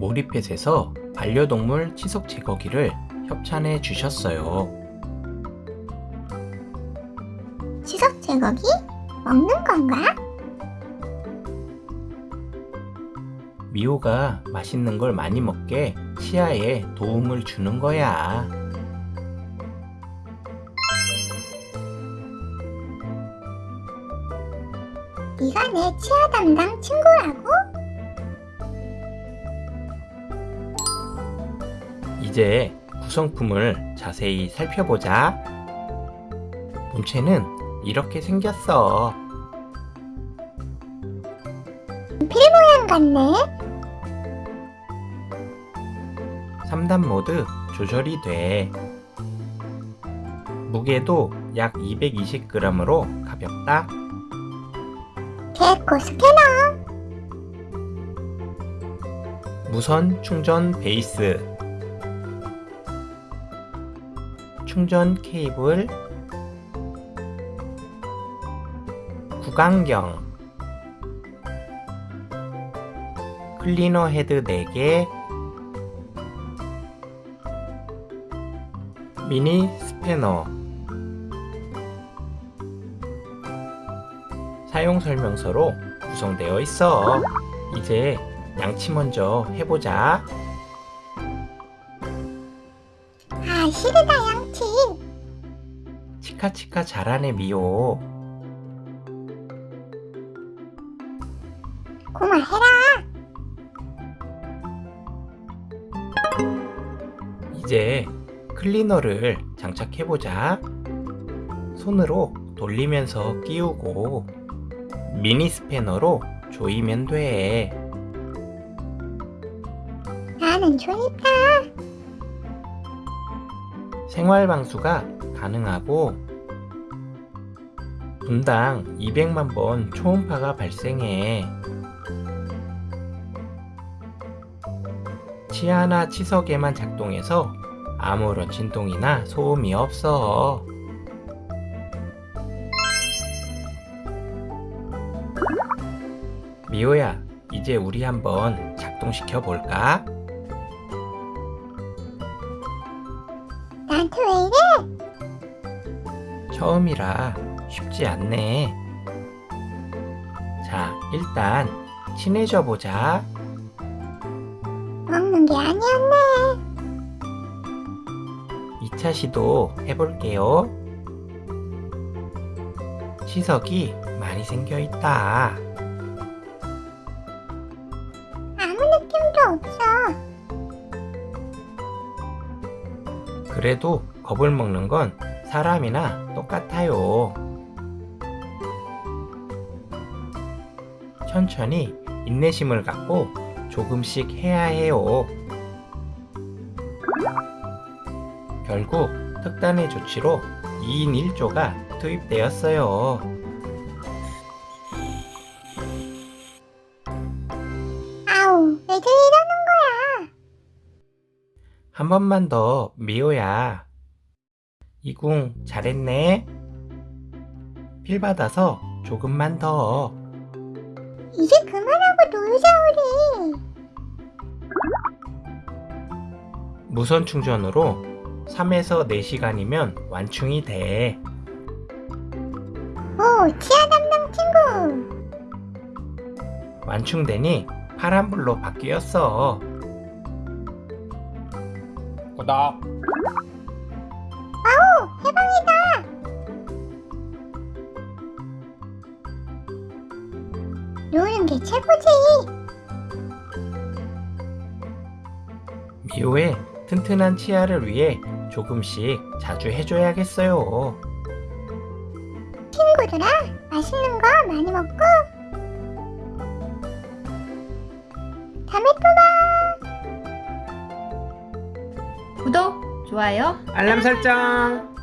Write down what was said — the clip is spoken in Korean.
아이팻에서 반려동물 치석 제거기를 협찬해 주셨어요. 치석 제거기? 먹는 건가? 미호가 맛있는 걸 많이 먹게 치아에 도움을 주는 거야. 네가 내 치아 담당 친구라고? 이제 구성품을 자세히 살펴보자. 본체는 이렇게 생겼어. 모양 같네. 3단 모드 조절이 돼. 무게도 약 220g으로 가볍다. 개코 스캐너. 무선 충전 베이스. 충전 케이블. 구강경. 클리너 헤드 4개. 미니 스패너. 사용 설명서로 구성되어 있어. 이제 양치 먼저 해보자. 아 싫다 양치. 치카치카 잘하네 미호. 고마해라. 이제 클리너를 장착해보자. 손으로 돌리면서 끼우고 미니 스패너로 조이면 돼. 나는 조이다. 생활 방수가 가능하고 분당 200만 번 초음파가 발생해. 치아나 치석에만 작동해서 아무런 진동이나 소음이 없어. 미호야, 이제 우리 한번 작동시켜 볼까? 나한테 왜 이래? 처음이라 쉽지 않네. 자, 일단 친해져 보자. 먹는 게 아니었네. 2차 시도 해볼게요. 치석이 많이 생겨 있다. 아무 느낌도 없어. 그래도 겁을 먹는 건 사람이나 똑같아요. 천천히 인내심을 갖고 조금씩 해야 해요. 결국 특단의 조치로 2인 1조가 투입되었어요. 아우 왜들 이러는 거야? 한 번만 더 미호야. 이궁 잘했네. 필 받아서 조금만 더. 이제 그만하고 놀자 우리. 무선 충전으로 3에서 4시간이면 완충이 돼. 오 치아 담당 친구. 완충되니 파란불로 바뀌었어. 구독. 아우 해방이다. 노는 게 최고지. 미호의 튼튼한 치아를 위해 조금씩 자주 해줘야겠어요. 친구들아 맛있는 거 많이 먹고 다음에 또 구독, 좋아요, 알람 설정.